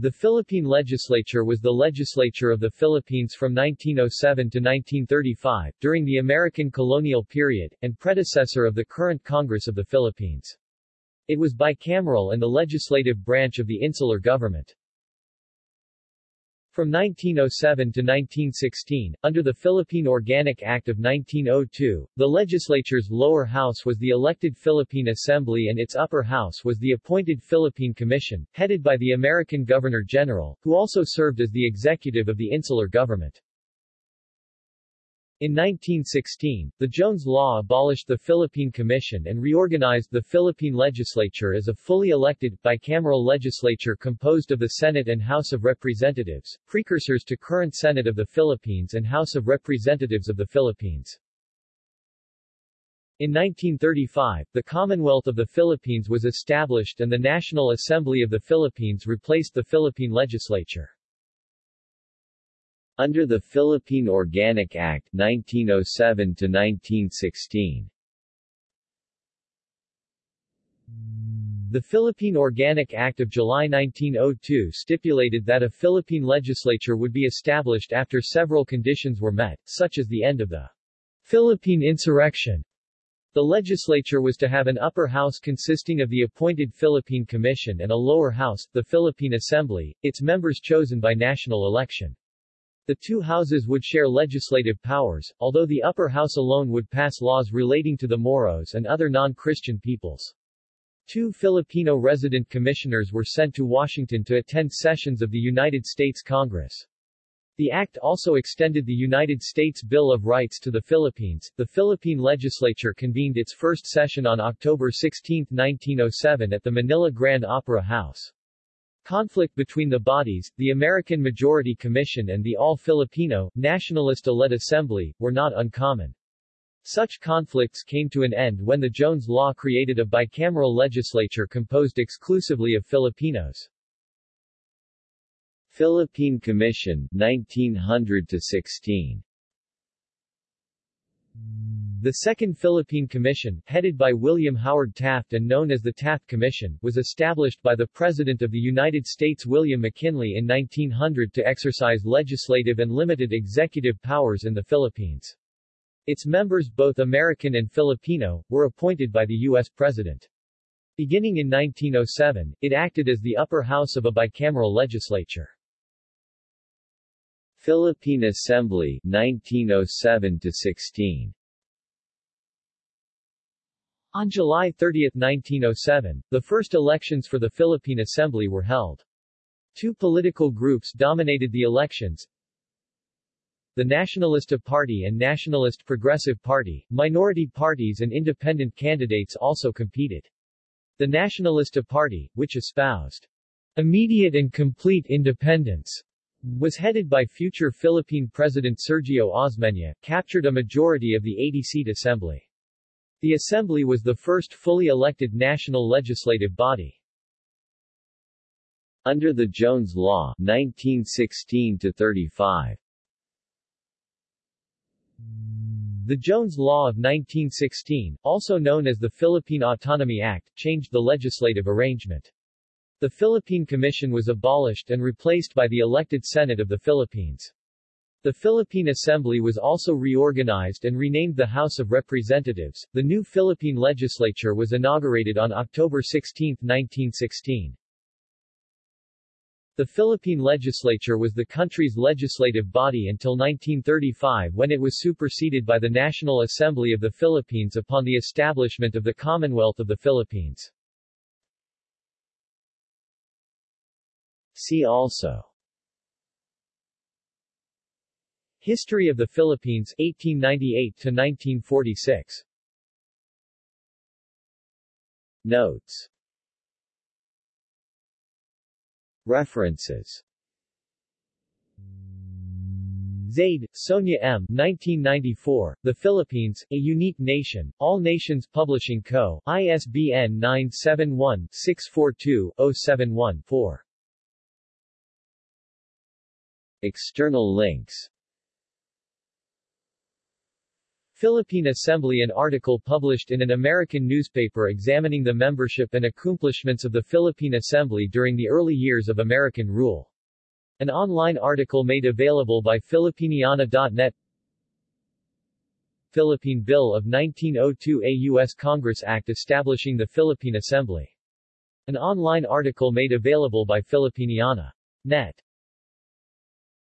The Philippine Legislature was the legislature of the Philippines from 1907 to 1935, during the American colonial period, and predecessor of the current Congress of the Philippines. It was bicameral and the legislative branch of the insular government. From 1907 to 1916, under the Philippine Organic Act of 1902, the legislature's lower house was the elected Philippine Assembly and its upper house was the appointed Philippine Commission, headed by the American Governor-General, who also served as the executive of the insular government. In 1916, the Jones Law abolished the Philippine Commission and reorganized the Philippine legislature as a fully elected, bicameral legislature composed of the Senate and House of Representatives, precursors to current Senate of the Philippines and House of Representatives of the Philippines. In 1935, the Commonwealth of the Philippines was established and the National Assembly of the Philippines replaced the Philippine legislature. Under the Philippine Organic Act 1907 to 1916. The Philippine Organic Act of July 1902 stipulated that a Philippine legislature would be established after several conditions were met, such as the end of the Philippine insurrection. The legislature was to have an upper house consisting of the appointed Philippine Commission and a lower house, the Philippine Assembly, its members chosen by national election. The two houses would share legislative powers, although the upper house alone would pass laws relating to the Moros and other non-Christian peoples. Two Filipino resident commissioners were sent to Washington to attend sessions of the United States Congress. The act also extended the United States Bill of Rights to the Philippines. The Philippine legislature convened its first session on October 16, 1907 at the Manila Grand Opera House. Conflict between the bodies, the American Majority Commission and the All-Filipino, Nacionalista-led Assembly, were not uncommon. Such conflicts came to an end when the Jones Law created a bicameral legislature composed exclusively of Filipinos. Philippine Commission, 1900-16 the Second Philippine Commission, headed by William Howard Taft and known as the Taft Commission, was established by the President of the United States William McKinley in 1900 to exercise legislative and limited executive powers in the Philippines. Its members both American and Filipino, were appointed by the U.S. President. Beginning in 1907, it acted as the upper house of a bicameral legislature. Philippine Assembly 1907-16 on July 30, 1907, the first elections for the Philippine Assembly were held. Two political groups dominated the elections, the Nacionalista Party and Nationalist Progressive Party, minority parties and independent candidates also competed. The Nacionalista Party, which espoused immediate and complete independence, was headed by future Philippine President Sergio Osmeña, captured a majority of the 80-seat assembly. The Assembly was the first fully elected national legislative body. Under the Jones Law 1916-35 The Jones Law of 1916, also known as the Philippine Autonomy Act, changed the legislative arrangement. The Philippine Commission was abolished and replaced by the elected Senate of the Philippines. The Philippine Assembly was also reorganized and renamed the House of Representatives. The new Philippine legislature was inaugurated on October 16, 1916. The Philippine legislature was the country's legislative body until 1935 when it was superseded by the National Assembly of the Philippines upon the establishment of the Commonwealth of the Philippines. See also History of the Philippines 1898 to 1946 Notes References Zaide, Sonia M. 1994, The Philippines, A Unique Nation, All Nations Publishing Co., ISBN 971-642-071-4. External links Philippine Assembly An article published in an American newspaper examining the membership and accomplishments of the Philippine Assembly during the early years of American rule. An online article made available by Filipiniana.net Philippine Bill of 1902 A U.S. Congress Act establishing the Philippine Assembly. An online article made available by Filipiniana.net